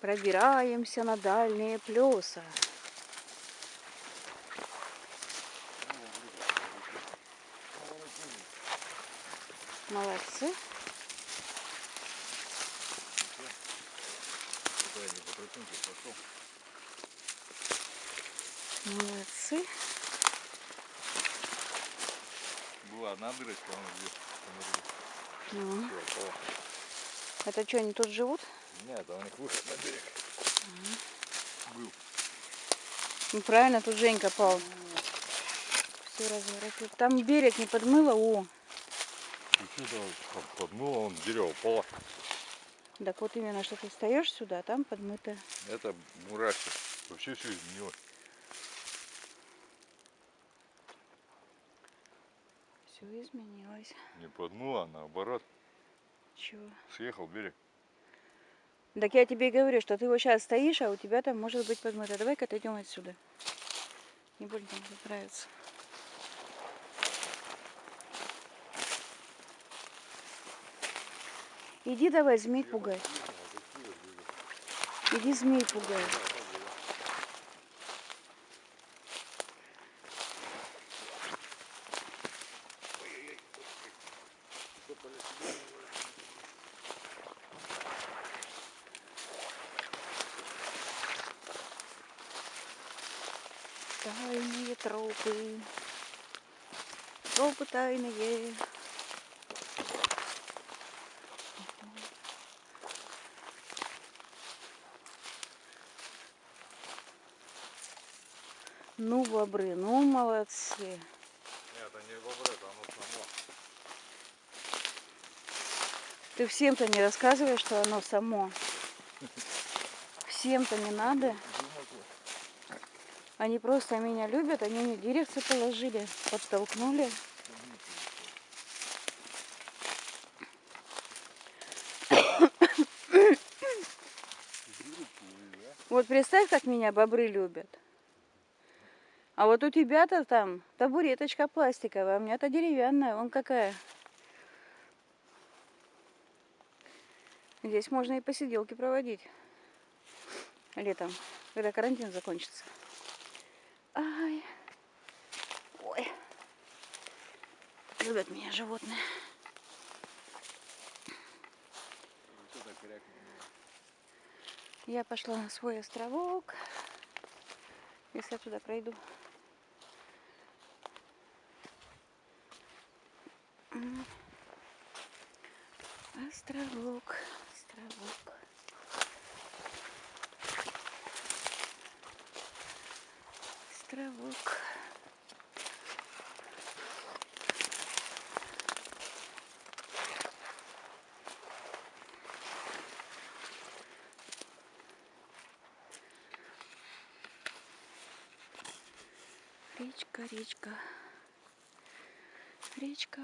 Пробираемся на дальние плеса. Молодцы. Молодцы. Была одна дырочка, она здесь. Ну, это что, они тут живут? Нет, а у них выход на берег. Был. Ну, правильно, тут Женька пал. Все разворотил. Там берег не подмыло. О, И подмыло, он дерево упало. так вот именно, что ты встаешь сюда, а там подмыто. Это мурашки. Вообще все изменилось. Все изменилось. Не подмыло, а наоборот. Чего? Съехал берег. Так я тебе говорю, что ты вот сейчас стоишь, а у тебя там может быть подмыто. Давай-ка отойдем отсюда. Не будем там нравится. Иди давай змей пугай. Иди змей пугай. Тайные тропы. Тропы тайные. Ну, бобры, ну, молодцы. Нет, это не бобры, это оно само. Ты всем-то не рассказываешь, что оно само. Всем-то не надо. Они просто меня любят, они мне дирекцию положили, подтолкнули. Вот представь, как меня бобры любят. А вот у тебя-то там табуреточка пластиковая, а у меня-то деревянная, вон какая. Здесь можно и посиделки проводить летом, когда карантин закончится. Ай. Ой. Любят меня животные. Я пошла на свой островок. Если я туда пройду. Островок, островок. Островок. Речка, речка. Речка.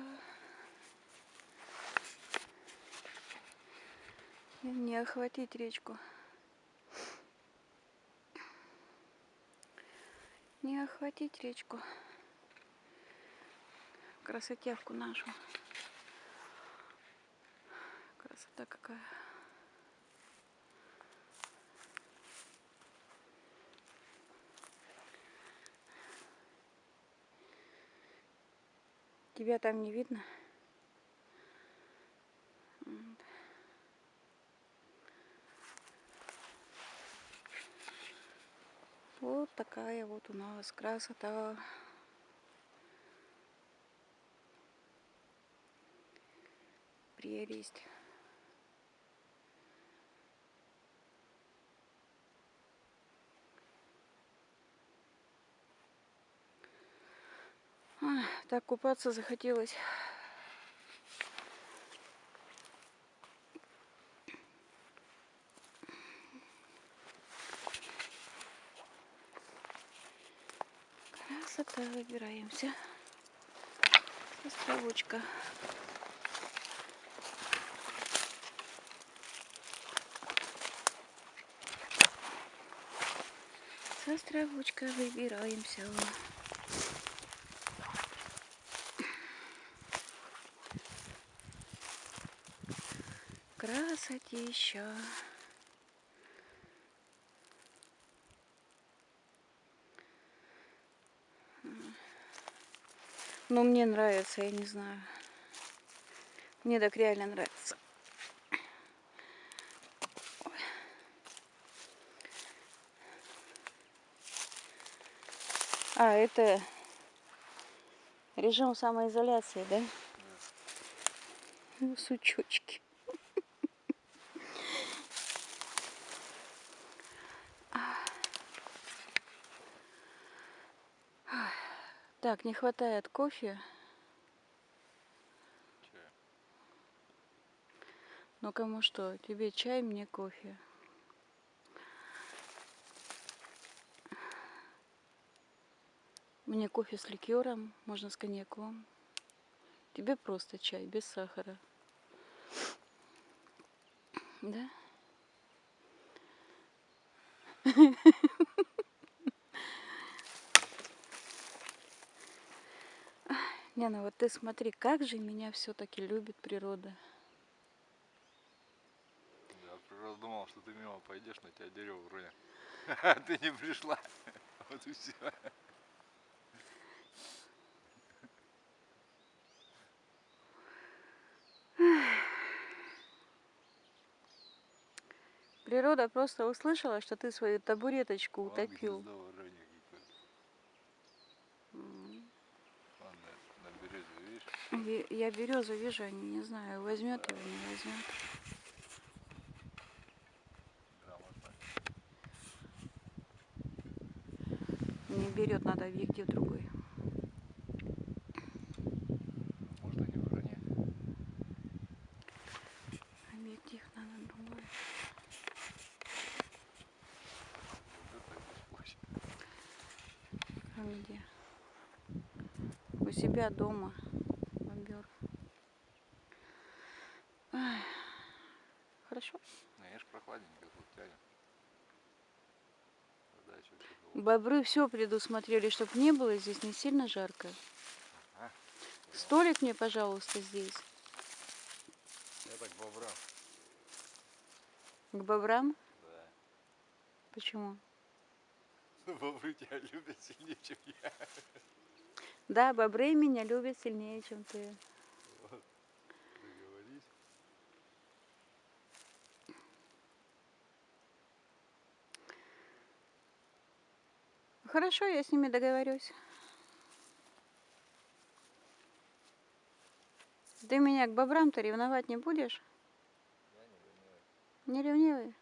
Не охватить речку. Не охватить речку. Красотявку нашу. Красота какая. Тебя там не видно? Вот такая вот у нас красота. Прелесть. Ай, Так купаться захотелось. Красота, выбираемся. Островочка. С островочка выбираемся. Красотища. Но ну, мне нравится, я не знаю. Мне так реально нравится. А, это режим самоизоляции, да. Ну, сучочки. Так, не хватает кофе. Ну кому что, тебе чай, мне кофе. Мне кофе с ликером, можно с коньяком. Тебе просто чай, без сахара. Да? Не, ну вот ты смотри, как же меня все-таки любит природа. Я просто думал, что ты мимо пойдешь, на тебя дерево вроде. А ты не пришла. Вот и все. Природа просто услышала, что ты свою табуреточку утопил. М. Ладно, на березе, видишь? Ви- Я березу вижу, не, не знаю, возьмет его, не возьмет. Не берет, надо объектив другой. Можно не урони. Объектив надо другой. А где? У себя дома. Хорошо. Ну, я ж прохладненько тут тепло. Бобры все предусмотрели, чтобы не было здесь не сильно жарко. Ага. Столик мне, пожалуйста, здесь. Я так бобра. К бобрам. Да. Почему? Бобры тебя любят сильнее, чем я. Да, бобры меня любят сильнее, чем ты. Хорошо, я с ними договорюсь. Ты меня к бобрам-то ревновать не будешь? Я не ревнивый. Не ревнивый?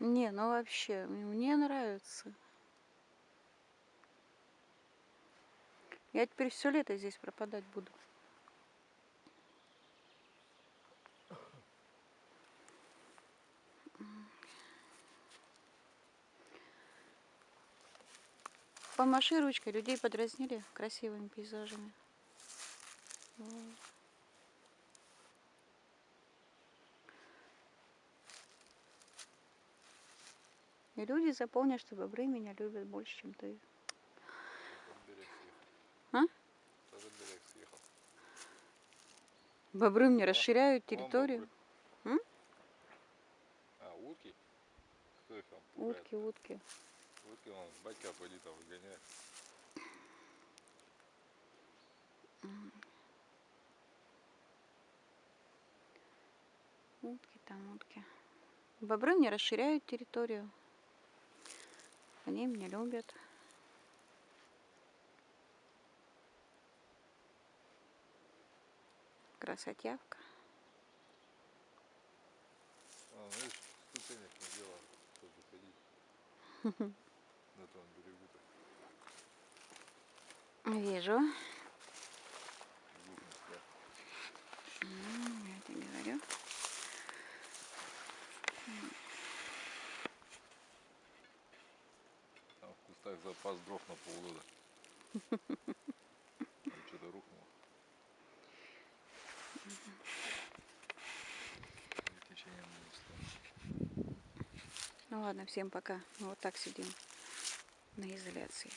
Не, ну вообще, мне нравится. Я теперь все лето здесь пропадать буду. Помаши ручкой, людей подразнили красивыми пейзажами. Вот. И люди запомнят, что бобры меня любят больше, чем ты. А? Бобры мне расширяют территорию. А, утки? Кто их там пугает? Утки, утки. Утки вон, батька поди там выгоняет. Утки там, утки. Бобры мне расширяют территорию. Они меня любят. Красотявка. А, знаешь, ступенек не делал, чтобы ходить. На том берегу-то. Вижу. Я говорю. Там в кустах запас дров на полгода. Что-то рухнуло. Ну ладно, всем пока. Мы вот так сидим на изоляции.